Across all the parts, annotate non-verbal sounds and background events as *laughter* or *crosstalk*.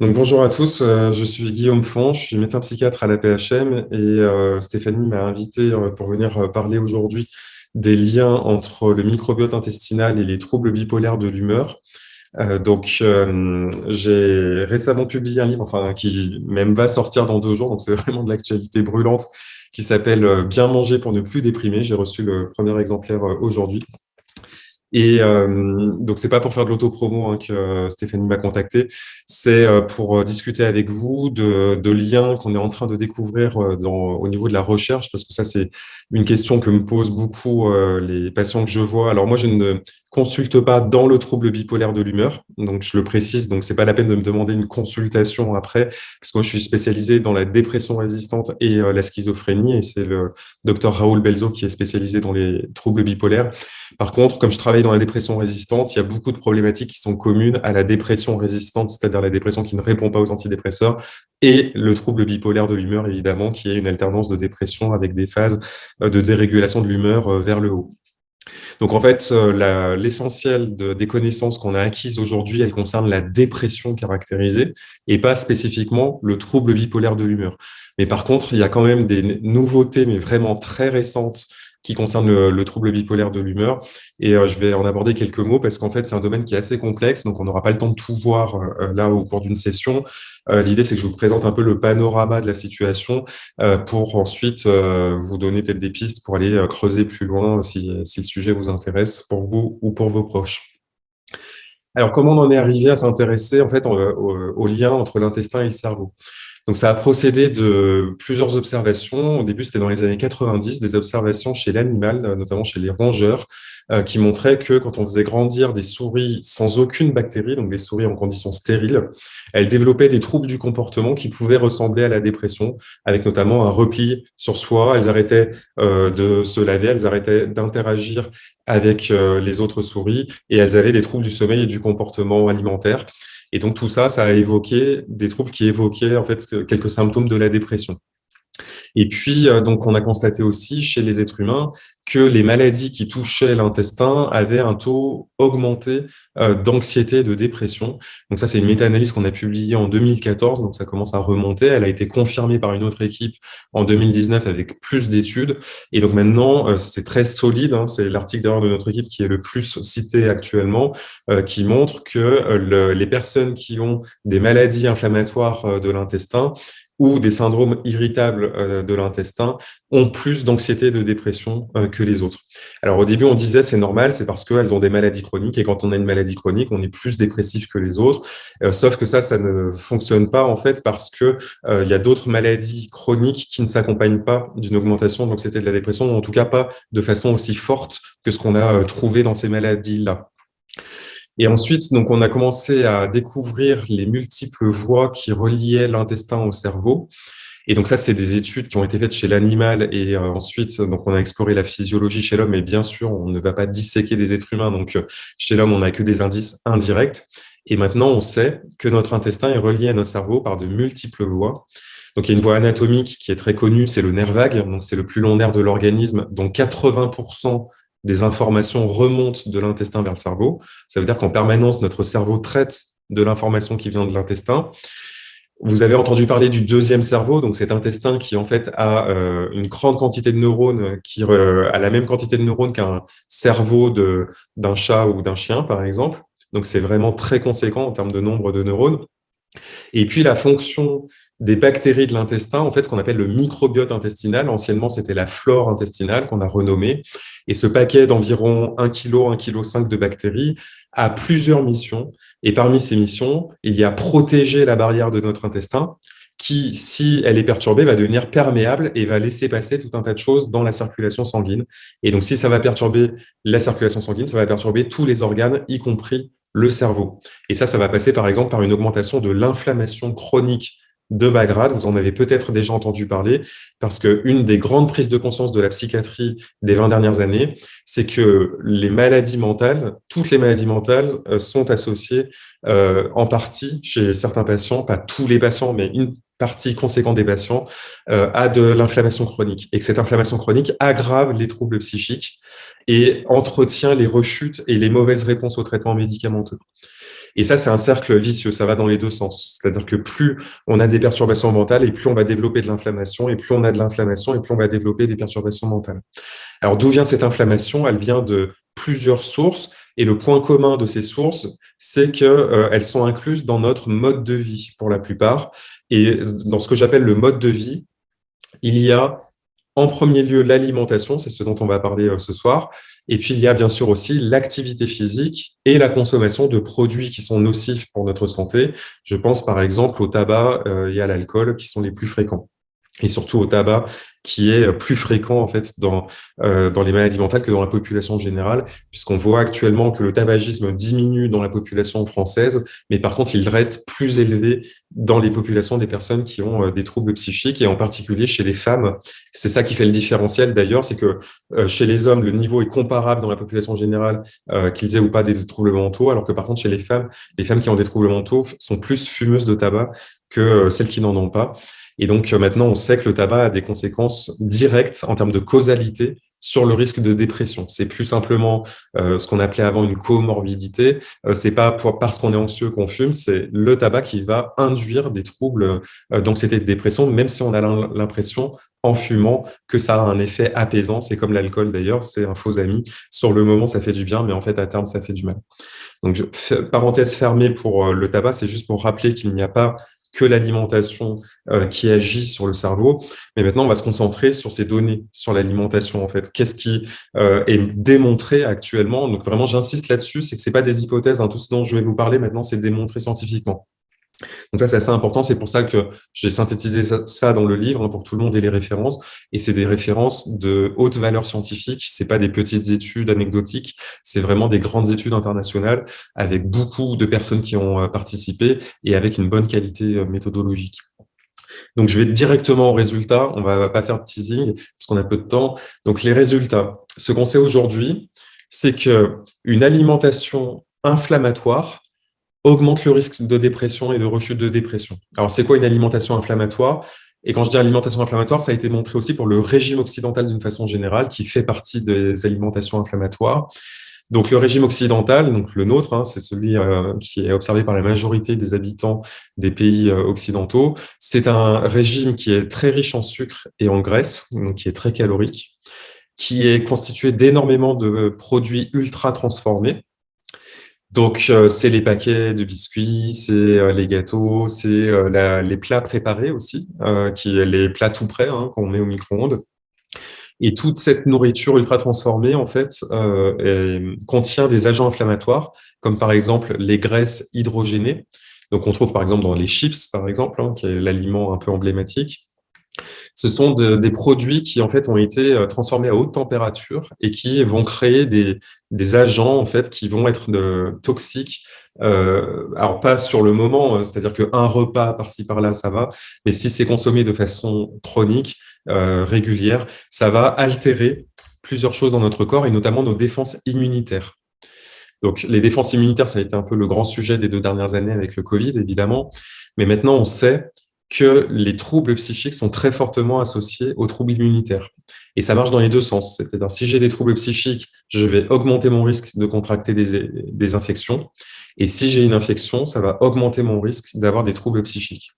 Donc, bonjour à tous, euh, je suis Guillaume Font, je suis médecin psychiatre à la PHM et euh, Stéphanie m'a invité euh, pour venir parler aujourd'hui des liens entre le microbiote intestinal et les troubles bipolaires de l'humeur. Donc, j'ai récemment publié un livre, enfin, qui même va sortir dans deux jours, donc c'est *laughs* vraiment de l'actualité brûlante, qui s'appelle Bien manger pour ne plus déprimer. J'ai reçu le premier exemplaire aujourd'hui. Et euh, donc, c'est pas pour faire de l'autopromo hein, que euh, Stéphanie m'a contacté, c'est euh, pour euh, discuter avec vous de, liens qu'on est en train de découvrir au niveau de la recherche, parce que ça, c'est une question que me posent beaucoup les patients que je vois. Alors moi, je ne consulte pas dans le trouble bipolaire de l'humeur, donc je le précise, donc c'est pas la peine de me demander une consultation après, parce que moi, je suis spécialisé dans la dépression résistante et la schizophrénie, et c'est le docteur Raoul Belzo qui est spécialisé dans les troubles bipolaires. Par contre, comme je travaille dans la dépression résistante, il y a beaucoup de problématiques qui sont communes à la dépression résistante, c'est-à-dire la dépression qui ne répond pas aux antidépresseurs, et le trouble bipolaire de l'humeur, évidemment, qui est une alternance de dépression avec des phases euh, de dérégulation de l'humeur euh, vers le haut. Donc en fait, euh, l'essentiel de, des connaissances qu'on a acquises aujourd'hui, elles concernent la dépression caractérisée et pas spécifiquement le trouble bipolaire de l'humeur. Mais par contre, il y a quand même des nouveautés, mais vraiment très récentes, qui concerne le, le trouble bipolaire de l'humeur. Et euh, je vais en aborder quelques mots parce qu'en fait, c'est un domaine qui est assez complexe, donc on n'aura pas le temps de tout voir euh, là au cours d'une session. Euh, L'idée, c'est que je vous présente un peu le panorama de la situation euh, pour ensuite euh, vous donner peut-être des pistes pour aller creuser plus loin si, le sujet vous intéresse pour vous ou pour vos proches. Alors, comment on en est arrivé à s'intéresser en fait au lien entre l'intestin et le cerveau? Donc, ça a procédé de plusieurs observations. Au début, c'était dans les années 90, des observations chez l'animal, notamment chez les rongeurs, euh, qui montraient que quand on faisait grandir des souris sans aucune bactérie, donc des souris en conditions stériles, elles développaient des troubles du comportement qui pouvaient ressembler à la dépression, avec notamment un repli sur soi. Elles arrêtaient euh, de se laver, elles arrêtaient d'interagir avec euh, les autres souris et elles avaient des troubles du sommeil et du comportement alimentaire. Et donc, tout ça, ça a évoqué des troubles qui évoquaient en fait quelques symptômes de la dépression. Et puis, euh, donc, on a constaté aussi chez les êtres humains que les maladies qui touchaient l'intestin avaient un taux augmenté euh, d'anxiété et de dépression. Donc ça, c'est une méta-analyse qu'on a publiée en 2014, donc ça commence à remonter. Elle a été confirmée par une autre équipe en 2019 avec plus d'études. Et donc maintenant, euh, c'est très solide. Hein, c'est l'article d'ailleurs de notre équipe qui est le plus cité actuellement, qui montre que le, les personnes qui ont des maladies inflammatoires de l'intestin ou des syndromes irritables euh, de l'intestin ont plus d'anxiété de dépression euh, que les autres. Alors au début, on disait c'est normal, c'est parce qu'elles ont des maladies chroniques et quand on a une maladie chronique, on est plus dépressif que les autres. Euh, sauf que ça, ça ne fonctionne pas en fait parce que il y a d'autres maladies chroniques qui ne s'accompagnent pas d'une augmentation de l'anxiété de la dépression, ou en tout cas pas de façon aussi forte que ce qu'on a trouvé dans ces maladies-là. Et ensuite, donc, on a commencé à découvrir les multiples voies qui reliaient l'intestin au cerveau. Et donc ça, c'est des études qui ont été faites chez l'animal et euh, ensuite, donc on a exploré la physiologie chez l'homme. Et bien sûr, on ne va pas disséquer des êtres humains. Donc chez l'homme, on n'a que des indices indirects. Et maintenant, on sait que notre intestin est relié à notre cerveau par de multiples voies. Donc il y a une voie anatomique qui est très connue, c'est le nerf vague. Donc c'est le plus long nerf de l'organisme, dont 80% des informations remontent de l'intestin vers le cerveau. Ça veut dire qu'en permanence, notre cerveau traite de l'information qui vient de l'intestin. Vous avez entendu parler du deuxième cerveau, donc cet intestin qui en fait a euh, une grande quantité de neurones, qui euh, a la même quantité de neurones qu'un cerveau d'un chat ou d'un chien, par exemple. Donc c'est vraiment très conséquent en termes de nombre de neurones. Et puis la fonction des bactéries de l'intestin, en fait, qu'on appelle le microbiote intestinal. Anciennement, c'était la flore intestinale qu'on a renommée. Et ce paquet d'environ 1 kg, 1 kg 5 de bactéries a plusieurs missions. Et parmi ces missions, il y a protéger la barrière de notre intestin qui, si elle est perturbée, va devenir perméable et va laisser passer tout un tas de choses dans la circulation sanguine. Et donc, si ça va perturber la circulation sanguine, ça va perturber tous les organes, y compris le cerveau. Et ça, ça va passer par exemple par une augmentation de l'inflammation chronique de bas grade, vous en avez peut-être déjà entendu parler, parce qu'une des grandes prises de conscience de la psychiatrie des 20 dernières années, c'est que les maladies mentales, toutes les maladies mentales euh, sont associées euh, en partie chez certains patients, pas tous les patients, mais une partie conséquente des patients euh, a de l'inflammation chronique et que cette inflammation chronique aggrave les troubles psychiques et entretient les rechutes et les mauvaises réponses aux traitements médicamenteux. Et ça, c'est un cercle vicieux, ça va dans les deux sens. C'est-à-dire que plus on a des perturbations mentales et plus on va développer de l'inflammation, et plus on a de l'inflammation et plus on va développer des perturbations mentales. Alors, d'où vient cette inflammation? Elle vient de plusieurs sources. Et le point commun de ces sources, c'est qu'elles euh, sont incluses dans notre mode de vie pour la plupart. Et dans ce que j'appelle le mode de vie, il y a en premier lieu l'alimentation, c'est ce dont on va parler euh, ce soir. Et puis, il y a bien sûr aussi l'activité physique et la consommation de produits qui sont nocifs pour notre santé. Je pense par exemple au tabac euh, et à l'alcool qui sont les plus fréquents et surtout au tabac, qui est plus fréquent en fait dans, euh, dans les maladies mentales que dans la population générale, puisqu'on voit actuellement que le tabagisme diminue dans la population française, mais par contre, il reste plus élevé dans les populations des personnes qui ont euh, des troubles psychiques, et en particulier chez les femmes. C'est ça qui fait le différentiel d'ailleurs, c'est que euh, chez les hommes, le niveau est comparable dans la population générale, qu'ils aient ou pas des troubles mentaux, alors que par contre, chez les femmes, les femmes qui ont des troubles mentaux sont plus fumeuses de tabac que celles qui n'en ont pas. Et donc euh, maintenant, on sait que le tabac a des conséquences directes en termes de causalité sur le risque de dépression. C'est plus simplement euh, ce qu'on appelait avant une comorbidité. Euh, c'est pas pour, parce qu'on est anxieux qu'on fume, c'est le tabac qui va induire des troubles euh, d'anxiété et de dépression, même si on a l'impression en fumant que ça a un effet apaisant. C'est comme l'alcool d'ailleurs, c'est un faux ami. Sur le moment, ça fait du bien, mais en fait, à terme, ça fait du mal. Donc, parenthèse fermée pour le tabac, c'est juste pour rappeler qu'il n'y a pas que l'alimentation euh, qui agit sur le cerveau. Mais maintenant, on va se concentrer sur ces données, sur l'alimentation en fait. Qu'est-ce qui euh, est démontré actuellement? Donc vraiment, j'insiste là-dessus, c'est que c'est pas des hypothèses. Hein. Tout ce dont je vais vous parler maintenant, c'est démontré scientifiquement. Donc ça, c'est assez important. C'est pour ça que j'ai synthétisé ça dans le livre hein, pour tout le monde ait les références. Et c'est des références de haute valeur scientifique. C'est pas des petites études anecdotiques. C'est vraiment des grandes études internationales avec beaucoup de personnes qui ont euh, participé et avec une bonne qualité euh, méthodologique. Donc, je vais directement aux résultats. On va pas faire de teasing parce qu'on a peu de temps. Donc, les résultats. Ce qu'on sait aujourd'hui, c'est que une alimentation inflammatoire augmente le risque de dépression et de rechute de dépression. Alors, c'est quoi une alimentation inflammatoire? Et quand je dis alimentation inflammatoire, ça a été montré aussi pour le régime occidental d'une façon générale, qui fait partie des alimentations inflammatoires. Donc, le régime occidental, donc le nôtre, hein, c'est celui euh, qui est observé par la majorité des habitants des pays euh, occidentaux. C'est un régime qui est très riche en sucre et en graisse, donc qui est très calorique, qui est constitué d'énormément de produits ultra transformés, donc, euh, c'est les paquets de biscuits, c'est euh, les gâteaux, c'est euh, les plats préparés aussi, qui les plats tout prêts hein, qu'on met au micro-ondes. Et toute cette nourriture ultra transformée, en fait, contient des agents inflammatoires, comme par exemple les graisses hydrogénées. Donc, on trouve par exemple dans les chips, par exemple, hein, qui est l'aliment un peu emblématique. Ce sont des produits qui en fait ont été euh, transformés à haute température et qui vont créer des, des agents en fait qui vont être de, toxiques. Euh, alors pas sur le moment, euh, c'est-à-dire qu'un repas par-ci par-là ça va, mais si c'est consommé de façon chronique, euh, régulière, ça va altérer plusieurs choses dans notre corps et notamment nos défenses immunitaires. Donc, les défenses immunitaires, ça a été un peu le grand sujet des deux dernières années avec le Covid, évidemment. Mais maintenant, on sait que les troubles psychiques sont très fortement associés aux troubles immunitaires. Et ça marche dans les deux sens. C'est-à-dire, si j'ai des troubles psychiques, je vais augmenter mon risque de contracter des, infections. Et si j'ai une infection, ça va augmenter mon risque d'avoir des troubles psychiques.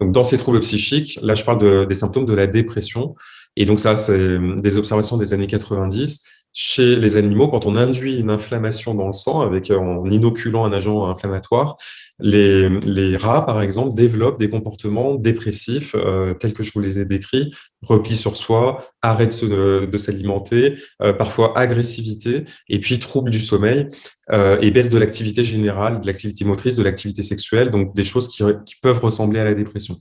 Donc, dans ces troubles psychiques, là, je parle des symptômes de la dépression. Et donc, ça, c'est des observations des années 90 chez les animaux, quand on induit une inflammation dans le sang avec, en inoculant un agent inflammatoire, les, rats, par exemple, développent des comportements dépressifs euh, tels que je vous les ai décrits, repli sur soi, arrêt de, s'alimenter, euh, parfois agressivité, et puis trouble du sommeil euh, et baisse de l'activité générale, de l'activité motrice, de l'activité sexuelle, donc des choses qui, qui peuvent ressembler à la dépression.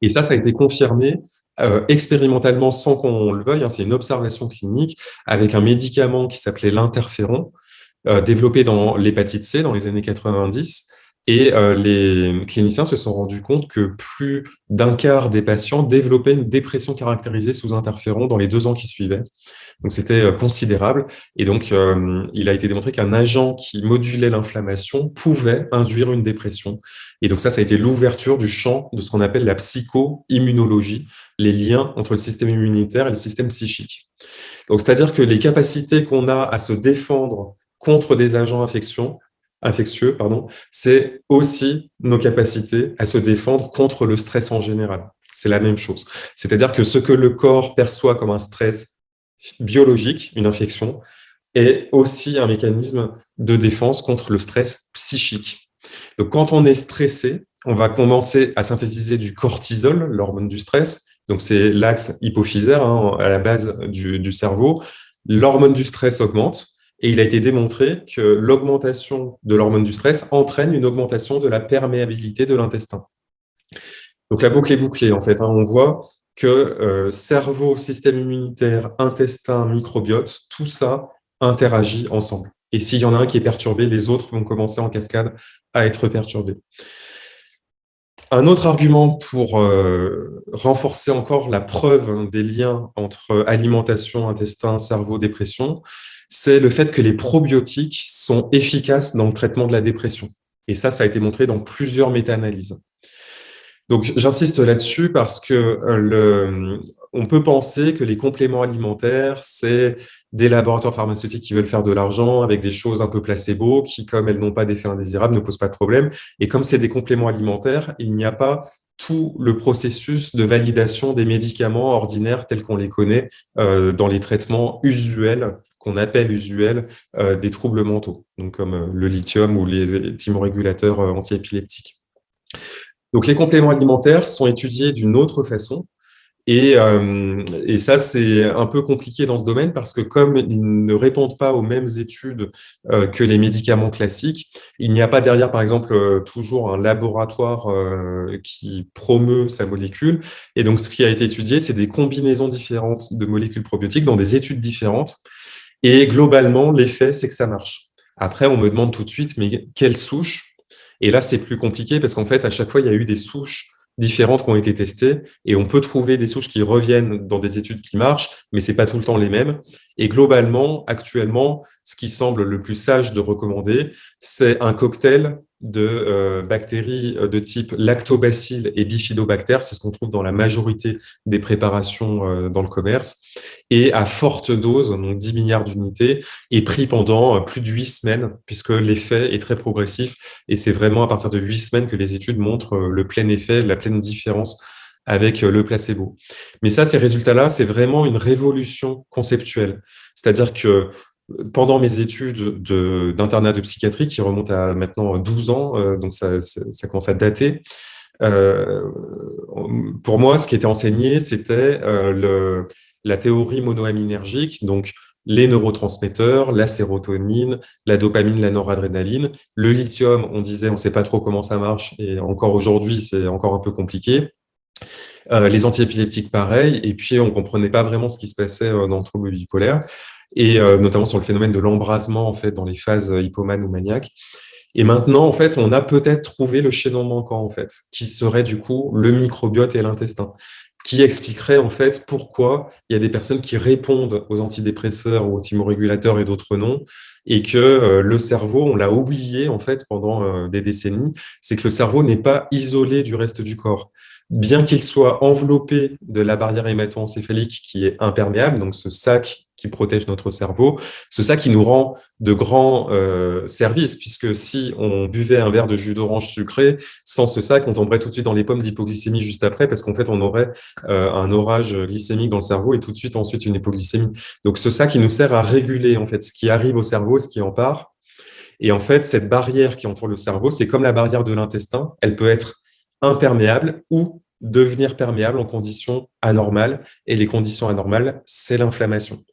Et ça, ça a été confirmé euh, expérimentalement sans qu'on le veuille, hein, c'est une observation clinique avec un médicament qui s'appelait l'interféron, développé dans l'hépatite C dans les années 90. Et euh, les cliniciens se sont rendus compte que plus d'un quart des patients développaient une dépression caractérisée sous interféron dans les deux ans qui suivaient. Donc, c'était euh, considérable. Et donc, euh, il a été démontré qu'un agent qui modulait l'inflammation pouvait induire une dépression. Et donc, ça, ça a été l'ouverture du champ de ce qu'on appelle la psycho-immunologie, les liens entre le système immunitaire et le système psychique. Donc, c'est-à-dire que les capacités qu'on a à se défendre contre des agents infectieux, pardon, c'est aussi nos capacités à se défendre contre le stress en général. C'est la même chose. C'est-à-dire que ce que le corps perçoit comme un stress biologique, une infection, est aussi un mécanisme de défense contre le stress psychique. Donc, quand on est stressé, on va commencer à synthétiser du cortisol, l'hormone du stress. Donc, c'est l'axe hypophysaire hein, à la base du cerveau. L'hormone du stress augmente et il a été démontré que l'augmentation de l'hormone du stress entraîne une augmentation de la perméabilité de l'intestin. Donc la boucle est bouclée en fait. Hein. On voit que euh, cerveau, système immunitaire, intestin, microbiote, tout ça interagit ensemble. Et s'il y en a un qui est perturbé, les autres vont commencer en cascade à être perturbés. Un autre argument pour euh, renforcer encore la preuve hein, des liens entre alimentation, intestin, cerveau, dépression, c'est le fait que les probiotiques sont efficaces dans le traitement de la dépression. Et ça, ça a été montré dans plusieurs méta-analyses. Donc, j'insiste là-dessus parce que euh, on peut penser que les compléments alimentaires, c'est des laboratoires pharmaceutiques qui veulent faire de l'argent avec des choses un peu placebo qui, comme elles n'ont pas d'effet indésirable, ne posent pas de problème. Et comme c'est des compléments alimentaires, il n'y a pas tout le processus de validation des médicaments ordinaires tels qu'on les connaît euh, dans les traitements usuels qu'on appelle usuels euh, des troubles mentaux, comme euh, le lithium ou les thymorégulateurs euh, antiépileptiques. Donc les compléments alimentaires sont étudiés d'une autre façon, et, et, ça, c'est un peu compliqué dans ce domaine parce que comme ils ne répondent pas aux mêmes études que les médicaments classiques, il n'y a pas derrière, par exemple, toujours un laboratoire qui promeut sa molécule. Et donc, ce qui a été étudié, c'est des combinaisons différentes de molécules probiotiques dans des études différentes. Et globalement, l'effet, c'est que ça marche. Après, on me demande tout de suite, mais quelle souche? Et là, c'est plus compliqué parce qu'en fait, à chaque fois, il y a eu des souches différentes qui ont été testées et on peut trouver des souches qui reviennent dans des études qui marchent, mais c'est pas tout le temps les mêmes. Et globalement, actuellement, ce qui semble le plus sage de recommander, c'est un cocktail de euh, bactéries euh, de type lactobacilles et bifidobactères, c'est ce qu'on trouve dans la majorité des préparations euh, dans le commerce, et à forte dose, donc 10 milliards d'unités, et pris pendant plus de 8 semaines, puisque l'effet est très progressif, et c'est vraiment à partir de 8 semaines que les études montrent le plein effet, la pleine différence avec le placebo. Mais ça, ces résultats-là, c'est vraiment une révolution conceptuelle. C'est-à-dire que pendant mes études d'internat de, psychiatrie, qui remontent à maintenant 12 ans, euh, donc ça, ça, commence à dater, euh, pour moi, ce qui était enseigné, c'était euh, la théorie monoaminergique, donc les neurotransmetteurs, la sérotonine, la dopamine, la noradrénaline. Le lithium, on disait, on ne sait pas trop comment ça marche, et encore aujourd'hui, c'est encore un peu compliqué. les antiépileptiques, pareil, et puis on ne comprenait pas vraiment ce qui se passait dans le trouble bipolaire et euh, notamment sur le phénomène de l'embrasement en fait dans les phases euh, hypomanes ou maniaques. Et maintenant, en fait, on a peut-être trouvé le chaînon manquant, en fait, qui serait du coup le microbiote et l'intestin, qui expliquerait en fait pourquoi il y a des personnes qui répondent aux antidépresseurs ou aux thymorégulateurs et d'autres non, et que euh, le cerveau, on l'a oublié en fait pendant des décennies, c'est que le cerveau n'est pas isolé du reste du corps bien qu'il soit enveloppé de la barrière hémato-encéphalique qui est imperméable, donc ce sac qui protège notre cerveau, ce sac qui nous rend de grands euh, services, puisque si on buvait un verre de jus d'orange sucré, sans ce sac, on tomberait tout de suite dans les pommes d'hypoglycémie juste après, parce qu'en fait, on aurait euh, un orage glycémique dans le cerveau et tout de suite ensuite une hypoglycémie. Donc ce sac, il nous sert à réguler en fait ce qui arrive au cerveau, ce qui en part. Et en fait, cette barrière qui entoure le cerveau, c'est comme la barrière de l'intestin, elle peut être imperméable ou devenir perméable en conditions anormales. Et les conditions anormales, c'est l'inflammation.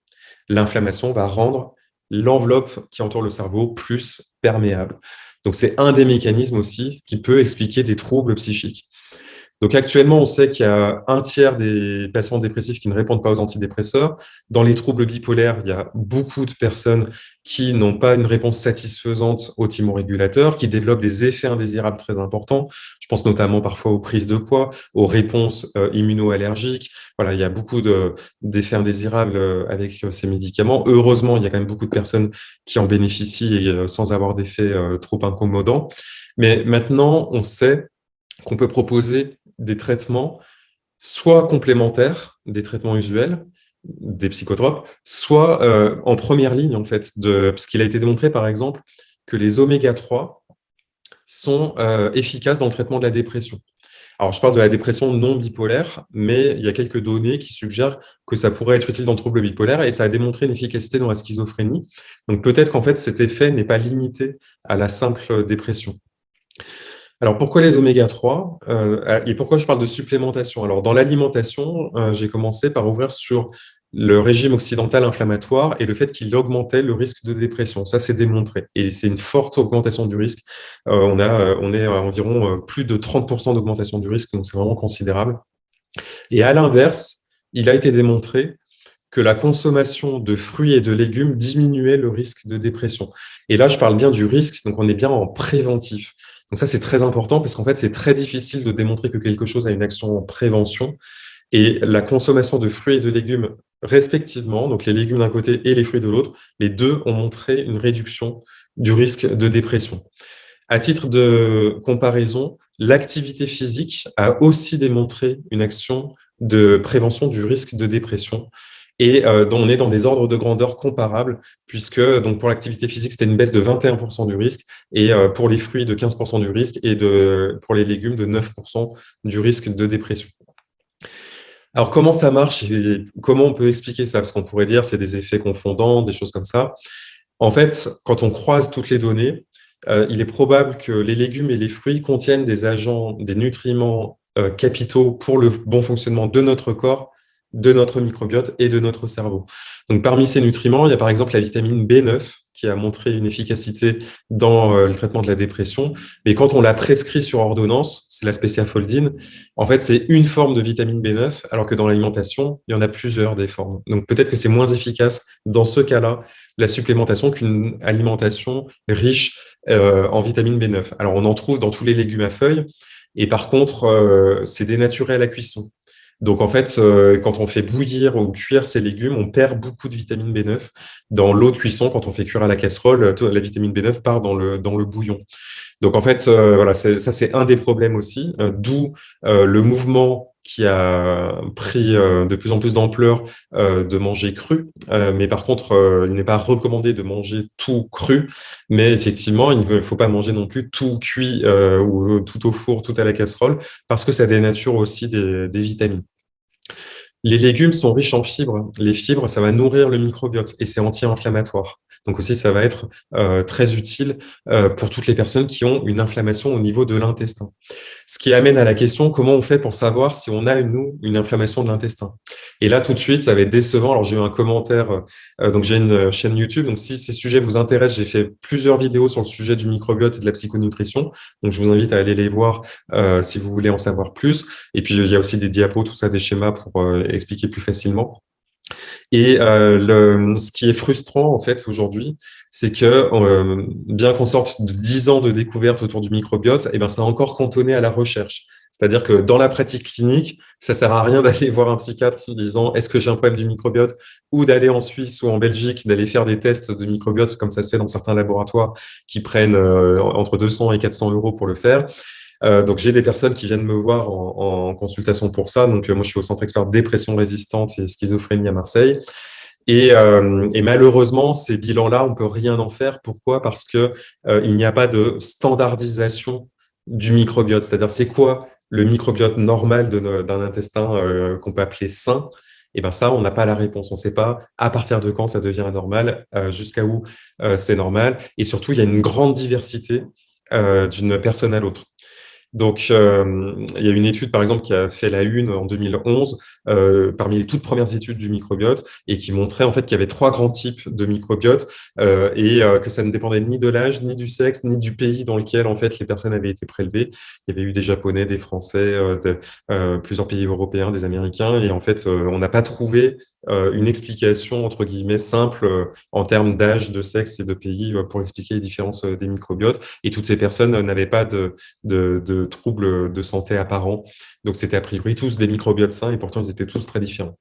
L'inflammation va rendre l'enveloppe qui entoure le cerveau plus perméable. Donc, c'est un des mécanismes aussi qui peut expliquer des troubles psychiques. Donc actuellement, on sait qu'il y a un tiers des patients dépressifs qui ne répondent pas aux antidépresseurs. Dans les troubles bipolaires, il y a beaucoup de personnes qui n'ont pas une réponse satisfaisante aux thymorégulateurs, qui développent des effets indésirables très importants. Je pense notamment parfois aux prises de poids, aux réponses euh, immunoallergiques. Voilà, il y a beaucoup d'effets indésirables euh, avec euh, ces médicaments. Heureusement, il y a quand même beaucoup de personnes qui en bénéficient sans avoir d'effets trop incommodants. Mais maintenant, on sait qu'on peut proposer des traitements soit complémentaires des traitements usuels, des psychotropes, soit euh, en première ligne, en fait, de, parce qu'il a été démontré, par exemple, que les oméga 3 sont euh, efficaces dans le traitement de la dépression. Alors, je parle de la dépression non bipolaire, mais il y a quelques données qui suggèrent que ça pourrait être utile dans le trouble bipolaire et ça a démontré une efficacité dans la schizophrénie. Donc, peut-être qu'en fait, cet effet n'est pas limité à la simple dépression. Alors, pourquoi les oméga 3 euh, et pourquoi je parle de supplémentation? Alors, dans l'alimentation, euh, j'ai commencé par ouvrir sur le régime occidental inflammatoire et le fait qu'il augmentait le risque de dépression. Ça, c'est démontré. Et c'est une forte augmentation du risque. Euh, on, a, on est à environ plus de 30% d'augmentation du risque, donc c'est vraiment considérable. Et à l'inverse, il a été démontré que la consommation de fruits et de légumes diminuait le risque de dépression. Et là, je parle bien du risque, donc on est bien en préventif. Donc ça, c'est très important parce qu'en fait, c'est très difficile de démontrer que quelque chose a une action en prévention. Et la consommation de fruits et de légumes respectivement, donc les légumes d'un côté et les fruits de l'autre, les deux ont montré une réduction du risque de dépression. À titre de comparaison, l'activité physique a aussi démontré une action de prévention du risque de dépression et euh, on est dans des ordres de grandeur comparables, puisque donc pour l'activité physique, c'était une baisse de 21% du risque, et euh, pour les fruits, de 15% du risque, et de, pour les légumes, de 9% du risque de dépression. Alors, comment ça marche et comment on peut expliquer ça? Parce qu'on pourrait dire c'est des effets confondants, des choses comme ça. En fait, quand on croise toutes les données, euh, il est probable que les légumes et les fruits contiennent des agents, des nutriments euh, capitaux pour le bon fonctionnement de notre corps de notre microbiote et de notre cerveau. Donc, parmi ces nutriments, il y a par exemple la vitamine B9 qui a montré une efficacité dans euh, le traitement de la dépression. Mais quand on la prescrit sur ordonnance, c'est la spéciafoldine, en fait, c'est une forme de vitamine B9, alors que dans l'alimentation, il y en a plusieurs des formes. Donc, peut-être que c'est moins efficace dans ce cas-là, la supplémentation qu'une alimentation riche euh, en vitamine B9. Alors, on en trouve dans tous les légumes à feuilles, et par contre, euh, c'est dénaturé à la cuisson. Donc, en fait, euh, quand on fait bouillir ou cuire ces légumes, on perd beaucoup de vitamine B9 dans l'eau de cuisson. Quand on fait cuire à la casserole, la vitamine B9 part dans le, dans le bouillon. Donc, en fait, euh, voilà, ça, c'est un des problèmes aussi, euh, d'où le mouvement qui a pris de plus en plus d'ampleur de manger cru. mais par contre, il n'est pas recommandé de manger tout cru. Mais effectivement, il ne faut pas manger non plus tout cuit ou tout au four, tout à la casserole, parce que ça dénature aussi des, des vitamines. Les légumes sont riches en fibres. Les fibres, ça va nourrir le microbiote et c'est anti-inflammatoire. Donc aussi, ça va être euh, très utile euh, pour toutes les personnes qui ont une inflammation au niveau de l'intestin. Ce qui amène à la question, comment on fait pour savoir si on a, nous, une inflammation de l'intestin? Et là, tout de suite, ça va être décevant. Alors, j'ai eu un commentaire, euh, donc j'ai une chaîne YouTube, donc si ces sujets vous intéressent, j'ai fait plusieurs vidéos sur le sujet du microbiote et de la psychonutrition, donc je vous invite à aller les voir si vous voulez en savoir plus. Et puis, il y a aussi des diapos, tout ça, des schémas pour expliquer plus facilement. Et euh, ce qui est frustrant en fait aujourd'hui, c'est que euh, bien qu'on sorte de 10 ans de découverte autour du microbiote, eh ben, c'est encore cantonné à la recherche. C'est-à-dire que dans la pratique clinique, ça sert à rien *laughs* d'aller voir un psychiatre en disant est-ce que j'ai un problème du microbiote ou d'aller en Suisse ou en Belgique, d'aller faire des tests de microbiote comme ça se fait dans certains laboratoires qui prennent euh, entre 200 et 400 euros pour le faire. Euh, donc, j'ai des personnes qui viennent me voir en, consultation pour ça. Donc, euh, moi, je suis au Centre expert dépression résistante et schizophrénie à Marseille. Et, euh, malheureusement, ces bilans-là, on peut rien en faire. Pourquoi? Parce que il n'y a pas de standardisation du microbiote. C'est-à-dire, c'est quoi le microbiote normal d'un intestin qu'on peut appeler sain? Et ben ça, on n'a pas la réponse. On ne sait pas à partir de quand ça devient anormal, jusqu'à où c'est normal. Et surtout, il y a une grande diversité d'une personne à l'autre. Donc, euh, il y a une étude, par exemple, qui a fait la une en 2011, euh, parmi les toutes premières études du microbiote, et qui montrait en fait qu'il y avait trois grands types de microbiote, euh, et que ça ne dépendait ni de l'âge, ni du sexe, ni du pays dans lequel en fait les personnes avaient été prélevées. Il y avait eu des Japonais, des Français, de, plusieurs pays européens, des Américains, et en fait, on n'a pas trouvé une explication, entre guillemets, simple en termes d'âge, de sexe et de pays pour expliquer les différences des microbiotes. Et toutes ces personnes n'avaient pas de, de, de troubles de santé apparents. Donc, c'était a priori tous des microbiotes sains et pourtant, ils étaient tous très différents.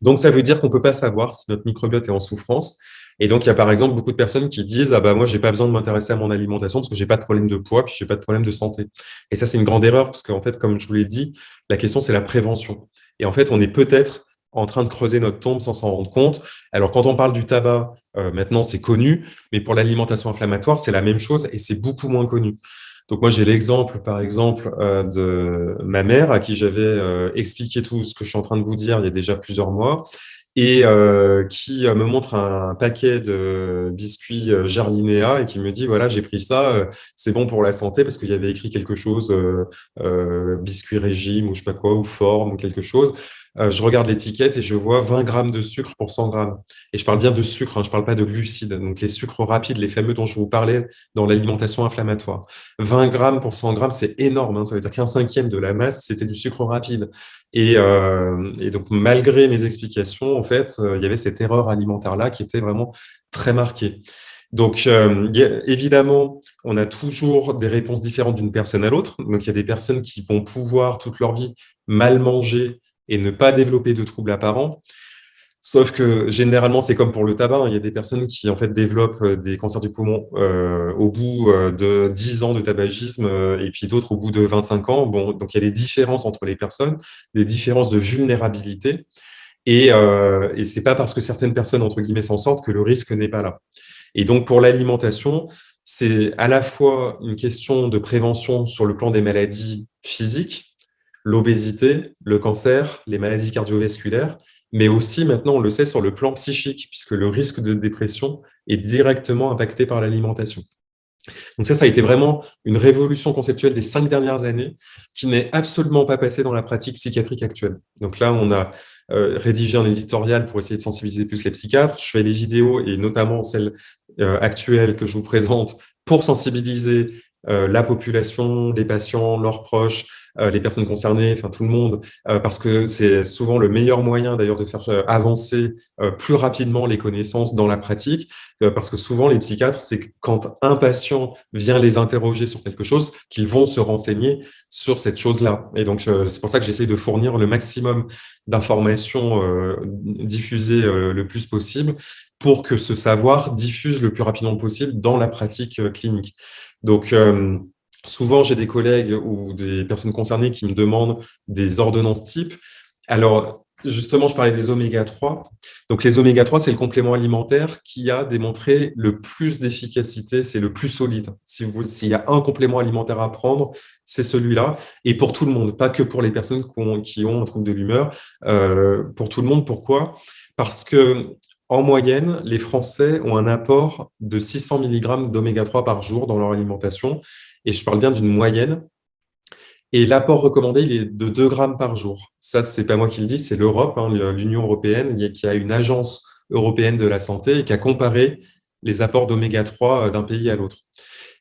Donc, ça veut dire qu'on ne peut pas savoir si notre microbiote est en souffrance. Et donc, il y a par exemple beaucoup de personnes qui disent « Ah bah moi, j'ai pas besoin de m'intéresser à mon alimentation parce que j'ai pas de problème de poids, puis j'ai pas de problème de santé. » Et ça, c'est une grande erreur parce qu'en fait, comme je vous l'ai dit, la question, c'est la prévention. Et en fait, on est peut-être en train de creuser notre tombe sans s'en rendre compte. Alors, quand on parle du tabac, euh, maintenant, c'est connu, mais pour l'alimentation inflammatoire, c'est la même chose et c'est beaucoup moins connu. Donc moi, j'ai l'exemple, par exemple, euh, de ma mère à qui j'avais euh, expliqué tout ce que je suis en train de vous dire il y a déjà plusieurs mois et qui me montre un paquet de biscuits Jarlinéa et qui me dit, voilà, j'ai pris ça, c'est bon pour la santé parce qu'il y avait écrit quelque chose, biscuit régime ou je sais pas quoi, ou forme ou quelque chose. Euh, je regarde l'étiquette et je vois 20 grammes de sucre pour 100 grammes. Et je parle bien de sucre, hein, je ne parle pas de glucides. Donc les sucres rapides, les fameux dont je vous parlais dans l'alimentation inflammatoire. 20 grammes pour 100 grammes, c'est énorme. Hein. ça veut dire qu'un cinquième de la masse, c'était du sucre rapide. Et, euh, donc, malgré mes explications, en fait, euh, il y avait cette erreur alimentaire-là qui était vraiment très marquée. Donc, évidemment, on a toujours des réponses différentes d'une personne à l'autre. Donc, il y a des personnes qui vont pouvoir toute leur vie mal manger et ne pas développer de troubles apparents. Sauf que généralement, c'est comme pour le tabac, hein. il y a des personnes qui en fait développent euh, des cancers du poumon euh, au bout euh, de 10 ans de tabagisme et puis d'autres au bout de 25 ans. Bon, donc il y a des différences entre les personnes, des différences de vulnérabilité. Et, et ce n'est pas parce que certaines personnes, entre guillemets, s'en sortent que le risque n'est pas là. Et donc, pour l'alimentation, c'est à la fois une question de prévention sur le plan des maladies physiques, l'obésité, le cancer, les maladies cardiovasculaires, mais aussi maintenant, on le sait, sur le plan psychique, puisque le risque de dépression est directement impacté par l'alimentation. Donc ça, ça a été vraiment une révolution conceptuelle des cinq dernières années qui n'est absolument pas passée dans la pratique psychiatrique actuelle. Donc là, on a euh, rédigé un éditorial pour essayer de sensibiliser plus les psychiatres. Je fais les vidéos, et notamment celles euh, actuelles que je vous présente, pour sensibiliser euh, la population, les patients, leurs proches, les personnes concernées, enfin tout le monde, euh, parce que c'est souvent le meilleur moyen d'ailleurs de faire avancer plus rapidement les connaissances dans la pratique, parce que souvent les psychiatres, c'est quand un patient vient les interroger sur quelque chose, qu'ils vont se renseigner sur cette chose-là. Et donc c'est pour ça que j'essaie de fournir le maximum d'informations diffusées le plus possible pour que ce savoir diffuse le plus rapidement possible dans la pratique clinique. Donc, euh, souvent, j'ai des collègues ou des personnes concernées qui me demandent des ordonnances type. Alors, justement, je parlais des oméga 3. Donc, les oméga 3, c'est le complément alimentaire qui a démontré le plus d'efficacité, c'est le plus solide. S'il y a un complément alimentaire à prendre, c'est celui-là. Et pour tout le monde, pas que pour les personnes qui ont, un trouble de l'humeur. Euh, pour tout le monde, pourquoi? Parce que en moyenne, les Français ont un apport de 600 mg d'oméga 3 par jour dans leur alimentation. Et je parle bien d'une moyenne. Et l'apport recommandé, il est de 2 grammes par jour. Ça, ce n'est pas moi qui le dis, c'est l'Europe, hein, l'Union européenne, qui a une agence européenne de la santé et qui a comparé les apports d'oméga 3 euh, d'un pays à l'autre.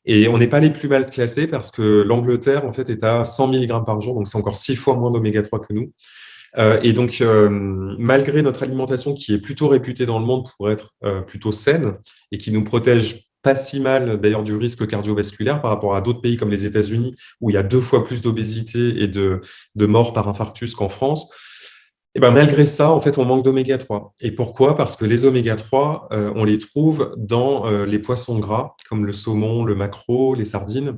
Et on n'est pas les plus mal classés parce que l'Angleterre, en fait, est à 100 mg par jour, donc c'est encore six fois moins d'oméga 3 que nous. Euh, et donc, euh, malgré notre alimentation qui est plutôt réputée dans le monde pour être euh, plutôt saine et qui nous protège pas si mal d'ailleurs du risque cardiovasculaire par rapport à d'autres pays comme les États-Unis où il y a deux fois plus d'obésité et de, morts par infarctus qu'en France, et ben malgré ça, en fait, on manque d'oméga 3. Et pourquoi? Parce que les oméga 3, on les trouve dans les poissons gras, comme le saumon, le maquereau, les sardines.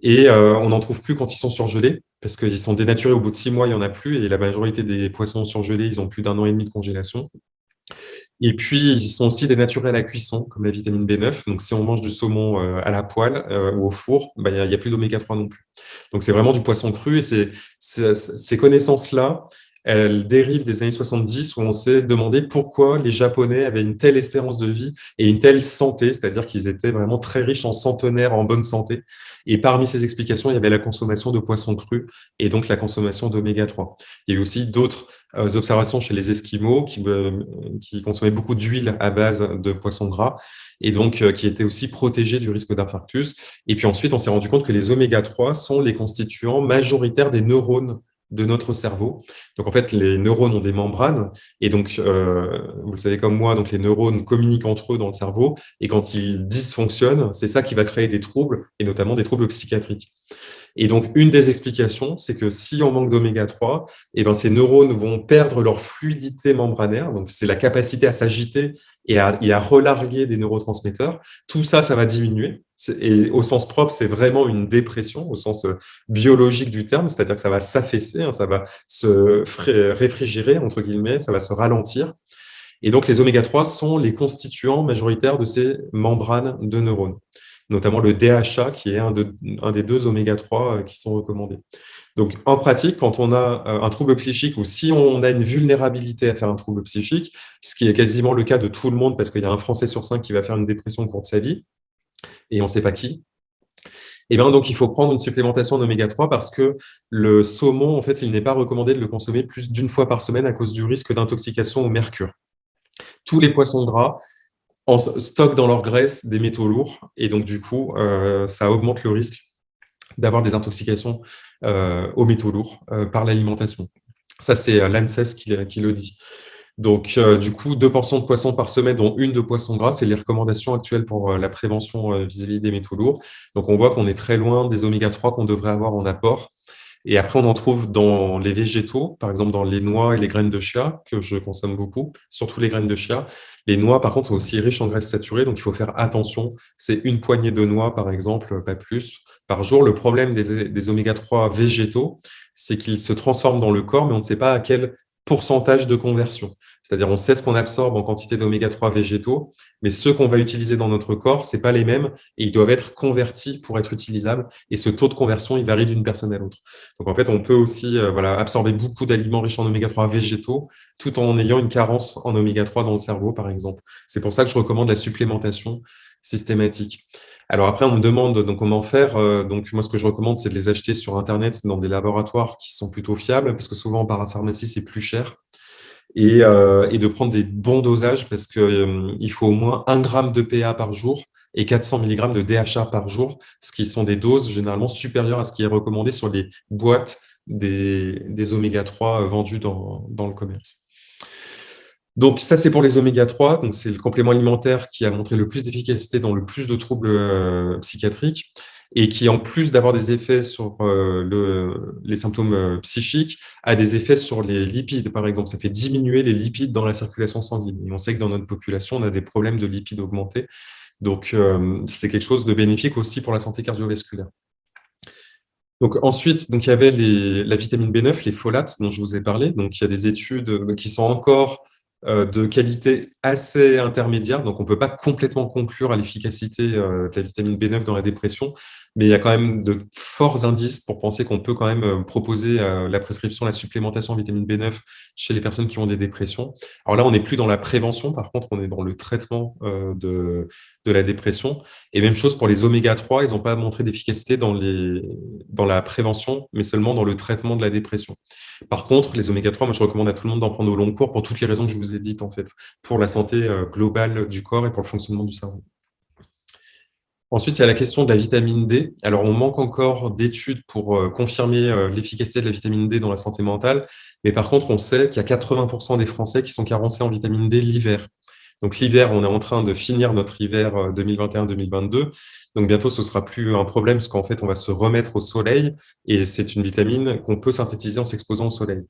Et on n'en trouve plus quand ils sont surgelés parce qu'ils sont dénaturés au bout de six mois, il n'y en a plus, et la majorité des poissons surgelés, ils ont plus d'un an et demi de congélation. Et puis, ils sont aussi dénaturés à la cuisson, comme la vitamine B9. Donc, si on mange du saumon euh, à la poêle euh, ou au four, bah, il n'y a, plus d'oméga 3 non plus. Donc, c'est vraiment du poisson cru. Et ces connaissances-là, elle dérive des années 70 où on s'est demandé pourquoi les Japonais avaient une telle espérance de vie et une telle santé, c'est-à-dire qu'ils étaient vraiment très riches en centenaires, en bonne santé. Et parmi ces explications, il y avait la consommation de poissons crus et donc la consommation d'oméga 3. Il y a eu aussi d'autres euh, observations chez les Esquimaux qui, euh, qui consommaient beaucoup d'huile à base de poissons gras et donc euh, qui étaient aussi protégés du risque d'infarctus. Et puis ensuite, on s'est rendu compte que les oméga 3 sont les constituants majoritaires des neurones de notre cerveau. Donc en fait, les neurones ont des membranes et donc, euh, vous le savez comme moi, donc les neurones communiquent entre eux dans le cerveau et quand ils dysfonctionnent, c'est ça qui va créer des troubles et notamment des troubles psychiatriques. Et donc, une des explications, c'est que si on manque d'oméga 3, eh ben, ces neurones vont perdre leur fluidité membranaire, donc c'est la capacité à s'agiter et à, relarguer des neurotransmetteurs. Tout ça, ça va diminuer. Et au sens propre, c'est vraiment une dépression, au sens euh, biologique du terme, c'est-à-dire que ça va s'affaisser, hein, ça va se réfrigérer, entre guillemets, ça va se ralentir. Et donc, les oméga 3 sont les constituants majoritaires de ces membranes de neurones notamment le DHA, qui est un, des deux oméga 3 euh, qui sont recommandés. Donc, en pratique, quand on a euh, un trouble psychique ou si on a une vulnérabilité à faire un trouble psychique, ce qui est quasiment le cas de tout le monde parce qu'il y a un Français sur cinq qui va faire une dépression au cours de sa vie, et on ne sait pas qui, eh bien, donc, il faut prendre une supplémentation d'oméga 3 parce que le saumon, en fait, il n'est pas recommandé de le consommer plus d'une fois par semaine à cause du risque d'intoxication au mercure. Tous les poissons gras stockent dans leur graisse des métaux lourds et donc du coup, euh, ça augmente le risque d'avoir des intoxications euh, aux métaux lourds euh, par l'alimentation. Ça, c'est l'ANSES qui, le dit. Donc, du coup, deux portions de poisson par semaine, dont une de poisson gras, c'est les recommandations actuelles pour la prévention vis-à-vis -vis des métaux lourds. Donc, on voit qu'on est très loin des oméga 3 qu'on devrait avoir en apport. Et après, on en trouve dans les végétaux, par exemple dans les noix et les graines de chia, que je consomme beaucoup, surtout les graines de chia. Les noix, par contre, sont aussi riches en graisses saturées, donc il faut faire attention. C'est une poignée de noix, par exemple, pas plus, par jour. Le problème des, des oméga-3 végétaux, c'est qu'ils se transforment dans le corps, mais on ne sait pas à quel pourcentage de conversion. C'est-à-dire, on sait ce qu'on absorbe en quantité d'oméga 3 végétaux, mais ceux qu'on va utiliser dans notre corps, ce pas les mêmes et ils doivent être convertis pour être utilisables. Et ce taux de conversion, il varie d'une personne à l'autre. Donc, en fait, on peut aussi euh, voilà, absorber beaucoup d'aliments riches en oméga 3 végétaux tout en ayant une carence en oméga 3 dans le cerveau, par exemple. C'est pour ça que je recommande la supplémentation systématique. Alors après, on me demande donc comment faire. Euh, donc moi, ce que je recommande, c'est de les acheter sur Internet dans des laboratoires qui sont plutôt fiables, parce que souvent en parapharmacie, c'est plus cher. Euh, et, de prendre des bons dosages parce qu'il euh, faut au moins 1 gramme de PA par jour et 400 mg de DHA par jour, ce qui sont des doses généralement supérieures à ce qui est recommandé sur les boîtes des, des oméga 3 vendus dans, le commerce. Donc ça, c'est pour les oméga 3. Donc c'est le complément alimentaire qui a montré le plus d'efficacité dans le plus de troubles euh, psychiatriques et qui, en plus d'avoir des effets sur euh, le, les symptômes euh, psychiques, a des effets sur les lipides, par exemple. Ça fait diminuer les lipides dans la circulation sanguine. Et on sait que dans notre population, on a des problèmes de lipides augmentés. Donc, euh, c'est quelque chose de bénéfique aussi pour la santé cardiovasculaire. Donc ensuite, donc, il y avait la vitamine B9, les folates dont je vous ai parlé. Donc, il y a des études qui sont encore de qualité assez intermédiaire, donc on ne peut pas complètement conclure à l'efficacité euh, de la vitamine B9 dans la dépression, mais il y a quand même de forts indices pour penser qu'on peut quand même euh, proposer la prescription, la supplémentation en vitamine B9 chez les personnes qui ont des dépressions. Alors là, on n'est plus dans la prévention, par contre, on est dans le traitement de, de la dépression. Et même chose pour les oméga 3, ils n'ont pas montré d'efficacité dans, dans la prévention, mais seulement dans le traitement de la dépression. Par contre, les oméga 3, moi je recommande à tout le monde d'en prendre au long cours pour toutes les raisons que je vous ai dites, en fait, pour la santé euh, globale du corps et pour le fonctionnement du cerveau. Ensuite, il y a la question de la vitamine D. Alors, on manque encore d'études pour euh, confirmer euh, l'efficacité de la vitamine D dans la santé mentale, mais par contre, on sait qu'il y a 80% des Français qui sont carencés en vitamine D l'hiver. Donc l'hiver, on est en train de finir notre hiver 2021-2022. Donc bientôt, ce sera plus un problème parce qu'en fait, on va se remettre au soleil et c'est une vitamine qu'on peut synthétiser en s'exposant au soleil.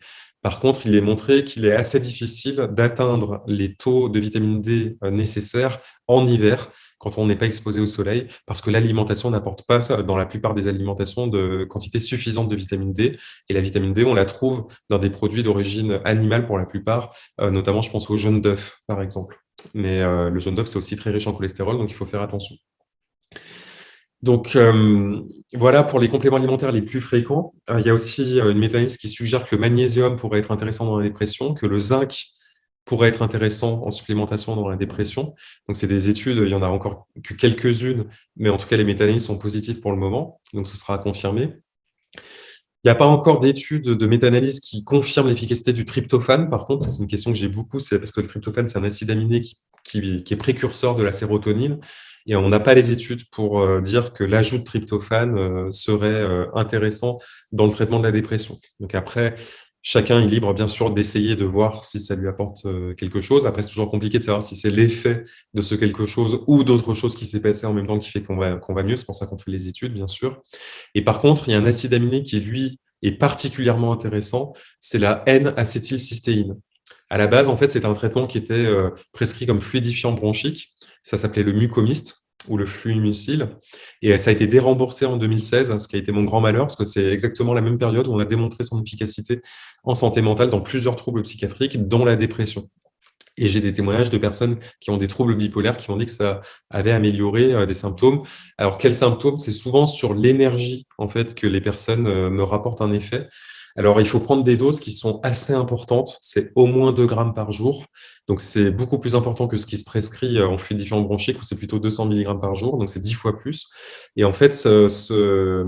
Par contre, il est montré qu'il est assez difficile d'atteindre les taux de vitamine D euh, nécessaires en hiver quand on n'est pas exposé au soleil, parce que l'alimentation n'apporte pas, dans la plupart des alimentations, de quantité suffisante de vitamine D. Et la vitamine D, on la trouve dans des produits d'origine animale pour la plupart, euh, notamment je pense au jaune d'œuf, par exemple. Mais euh, le jaune d'œuf, c'est aussi très riche en cholestérol, donc il faut faire attention. Donc, euh, voilà pour les compléments alimentaires les plus fréquents. Euh, il y a aussi une méta-analyse qui suggère que le magnésium pourrait être intéressant dans la dépression, que le zinc pourrait être intéressant en supplémentation dans la dépression. Donc, c'est des études, il y en a encore que quelques-unes, mais en tout cas, les méta-analyses sont positives pour le moment, donc ce sera confirmé. Il n'y a pas encore d'études de méta-analyse qui confirment l'efficacité du tryptophane. Par contre, c'est une question que j'ai beaucoup, c'est parce que le tryptophane, c'est un acide aminé qui, est précurseur de la sérotonine. Et on n'a pas les études pour euh, dire que l'ajout de tryptophane euh, serait euh, intéressant dans le traitement de la dépression. Donc après, chacun est libre, bien sûr, d'essayer de voir si ça lui apporte quelque chose. Après, c'est toujours compliqué de savoir si c'est l'effet de ce quelque chose ou d'autre chose qui s'est passé en même temps qui fait qu'on va, va mieux. C'est pour ça qu'on fait les études, bien sûr. Et par contre, il y a un acide aminé qui, lui, est particulièrement intéressant, c'est la N-acétylcystéine. À la base, en fait, c'est un traitement qui était prescrit comme fluidifiant bronchique. Ça s'appelait le mucomiste ou le fluimucil. Et ça a été déremboursé en 2016, ce qui a été mon grand malheur, parce que c'est exactement la même période où on a démontré son efficacité en santé mentale dans plusieurs troubles psychiatriques, dont la dépression. Et j'ai des témoignages de personnes qui ont des troubles bipolaires qui m'ont dit que ça avait amélioré euh, des symptômes. Alors, quels symptômes? C'est souvent sur l'énergie en fait que les personnes euh, me rapportent un effet. Alors, il faut prendre des doses qui sont assez importantes. C'est au moins 2 grammes par jour. Donc, c'est beaucoup plus important que ce qui se prescrit euh, en fluidifiant bronchique, où c'est plutôt 200 mg par jour, donc c'est 10 fois plus. Et en fait, ce,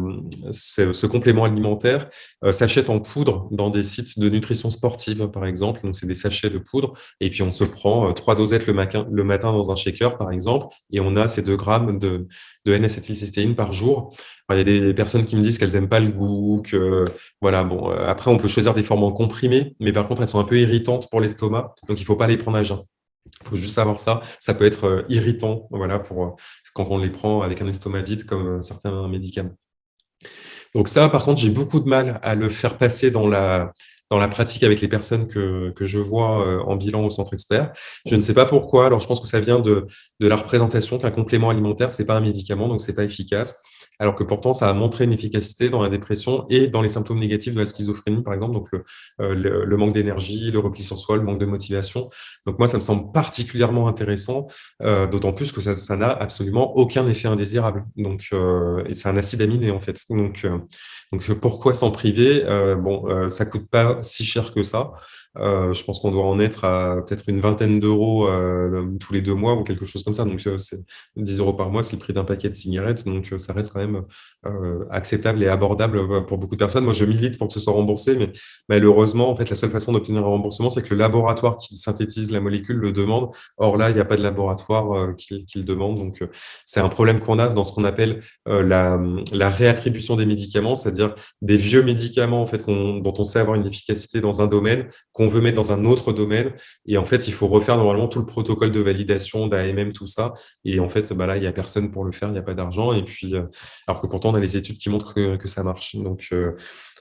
complément alimentaire euh, s'achète en poudre dans des sites de nutrition sportive, par exemple. Donc, c'est des sachets de poudre. Et puis, on se prend euh, trois dosettes le, matin, dans un shaker, par exemple, et on a ces 2 grammes de, de N-acétylcystéine par jour. il y a des personnes qui me disent qu'elles n'aiment pas le goût, voilà. Bon, après, on peut choisir des formes en comprimé, mais par contre, elles sont un peu irritantes pour l'estomac, donc il ne faut pas les prendre il faut juste savoir ça. Ça peut être euh, irritant voilà, pour, euh, quand on les prend avec un estomac vide, comme euh, certains médicaments. Donc ça, par contre, j'ai beaucoup de mal à le faire passer dans la, dans la pratique avec les personnes que, que je vois en bilan au centre expert. Je ne sais pas pourquoi. Alors, je pense que ça vient de, de la représentation qu'un complément alimentaire, ce n'est pas un médicament, donc ce n'est pas efficace alors que pourtant, ça a montré une efficacité dans la dépression et dans les symptômes négatifs de la schizophrénie, par exemple, donc le, euh, manque d'énergie, le repli sur soi, le manque de motivation. Donc moi, ça me semble particulièrement intéressant, euh, d'autant plus que ça n'a absolument aucun effet indésirable. Donc, euh, c'est un acide aminé, en fait. Donc, donc pourquoi s'en priver? Bon, ça coûte pas si cher que ça. Euh, je pense qu'on doit en être à peut-être une vingtaine d'euros euh, tous les deux mois ou quelque chose comme ça. Donc, euh, c'est 10 euros par mois, c'est le prix d'un paquet de cigarettes. Donc, ça reste quand même acceptable et abordable pour beaucoup de personnes. Moi, je milite pour que ce soit remboursé, mais malheureusement, en fait, la seule façon d'obtenir un remboursement, c'est que le laboratoire qui synthétise la molécule le demande. Or, là, il n'y a pas de laboratoire qui, le demande. Donc, c'est un problème qu'on a dans ce qu'on appelle la, réattribution des médicaments, c'est-à-dire des vieux médicaments en fait, dont on sait avoir une efficacité dans un domaine, qu'on veut mettre dans un autre domaine. Et en fait, il faut refaire normalement tout le protocole de validation d'AMM, tout ça. Et en fait, bah là, il n'y a personne pour le faire, il n'y a pas d'argent. Et puis, euh, alors que pourtant, on a les études qui montrent que, ça marche. Donc, euh,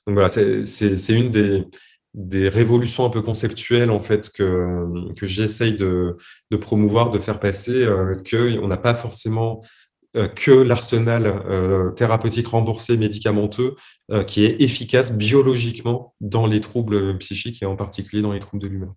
voilà, c'est une des, révolutions un peu conceptuelles en fait que, j'essaye de, promouvoir, de faire passer, euh, qu'on n'a pas forcément que l'arsenal euh, thérapeutique remboursé médicamenteux euh, qui est efficace biologiquement dans les troubles psychiques et en particulier dans les troubles de l'humeur.